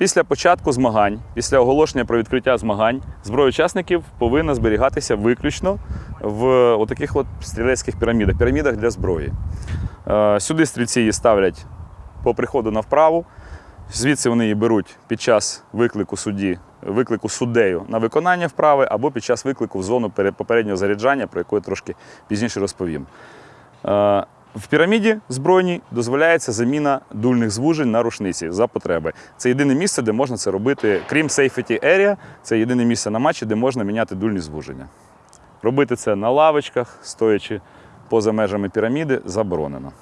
Після початку змагань, після оголошення про відкриття змагань, зброя учасників повинна зберігатися виключно в отаких от стрілецьких пірамідах, пірамідах для зброї. Е, Сюди стрільці її ставлять по приходу на вправу. Звідси вони її беруть під час виклику судді, виклику суддею на виконання вправи або під час виклику в зону попереднього заряджання, про яку я трошки пізніше розповім. В піраміді збройній дозволяється заміна дульних звужень на рушниці за потреби. Це єдине місце, де можна це робити, крім safety area, це єдине місце на матчі, де можна міняти дульні звуження. Робити це на лавочках, стоячи поза межами піраміди, заборонено.